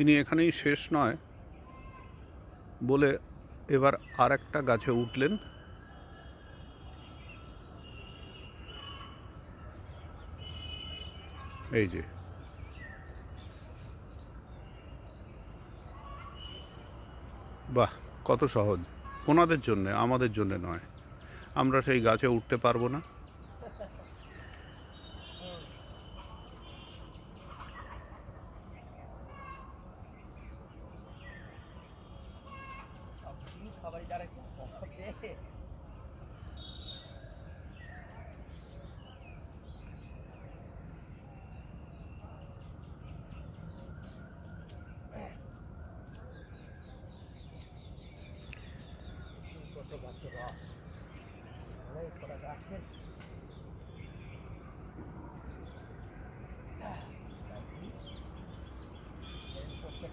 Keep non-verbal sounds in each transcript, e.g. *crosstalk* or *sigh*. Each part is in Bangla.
তিনি এখানেই শেষ নয় বলে এবার আর একটা গাছে উঠলেন। এই যে। বাহ, কত সহজ। ওনাদের জন্যে, আমাদের জন্যে নয়। আমরা সেই গাছে উঠতে পারব না। জিনিস সবারই দ্বারা একটু হবে কত গাছের রস অনেক কটা গাছের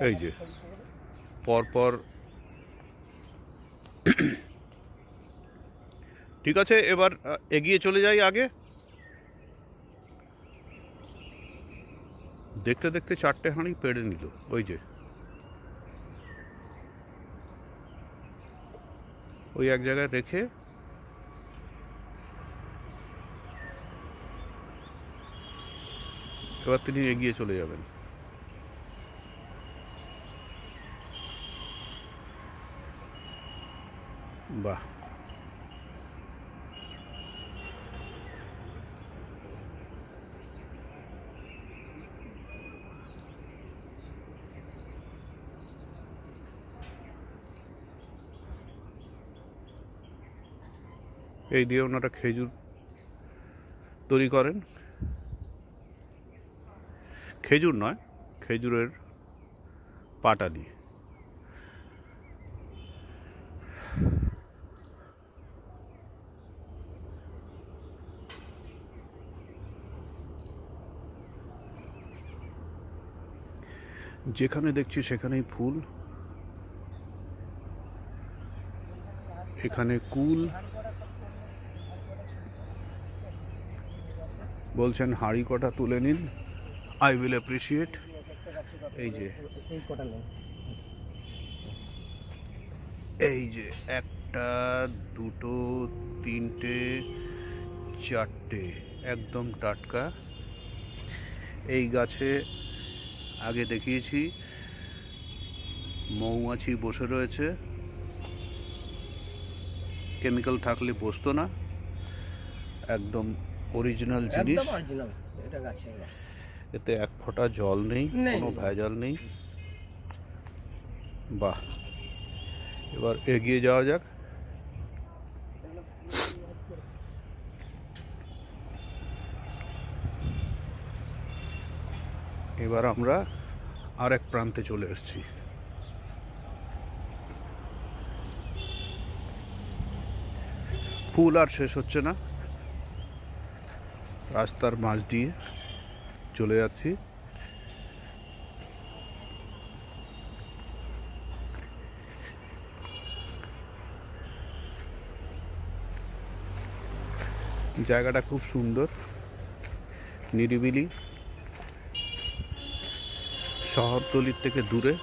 এই যে। পরপর *clears throat* ঠিক আছে, এবার এগিয়ে চলে যাই আগে। দেখতে দেখতে চারটে হাঁড়ি পেড়ে নিল, ওই যে। ওই এক জায়গায় রেখে এবার তিনি এগিয়ে চলে যাবেন। বাহ। এই দিয়ে ওনারা খেজুর তৈরি করেন। খেজুর নয় খেজুরের পাটা দিয়ে। যেখানে দেখছি সেখানেই ফুল। এখানে কুল। বলছেন হাঁড়ি কটা তুলে নিন। আই উইল অ্যাপ্রিসিয়েট এই যে। এই এই যে একটা দুটো তিনটে চারটে। একদম টাটকা। এই গাছে আগে দেখিয়েছি। মৌমাছি বসে রয়েছে। কেমিক্যাল থাকলে বসতো না। একদম অরিজিনাল জিনিস। এতে এক ফোঁটা জল নেই। কোনো ভেজাল নেই। বাহ। এবার এগিয়ে যাওয়া যাক। এবার আমরা আরেক প্রান্তে চলে এসেছি। ফুল আর শেষ হচ্ছে না। রাস্তার মাঝ দিয়ে চলে যাচ্ছি। জায়গাটা খুব সুন্দর, নিরিবিলি। শহরতলির থেকে দূরে।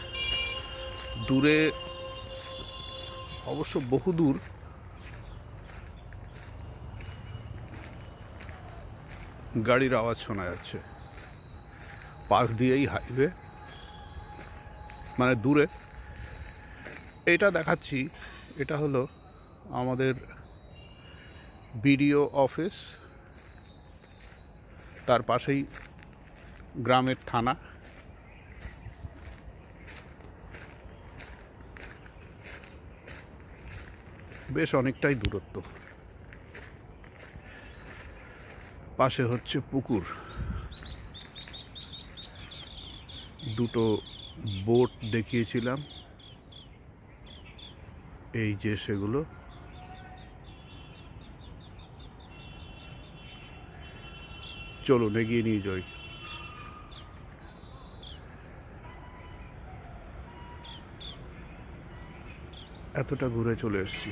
দূরে অবশ্য বহু দূর। গাড়ির আওয়াজ শোনা যাচ্ছে। পাশ দিয়েই হাইওয়ে। মানে দূরে। এটা দেখাচ্ছি, এটা হলো আমাদের বিডিও অফিস। তার পাশেই গ্রামের থানা। বেশ অনেকটাই দূরত্ব। পাশে হচ্ছে পুকুর। দুটো বোট দেখিয়েছিলাম। এই যে সেগুলো। চলুন, এগিয়ে নিয়ে যাই। এতটা ঘুরে চলে এসেছি।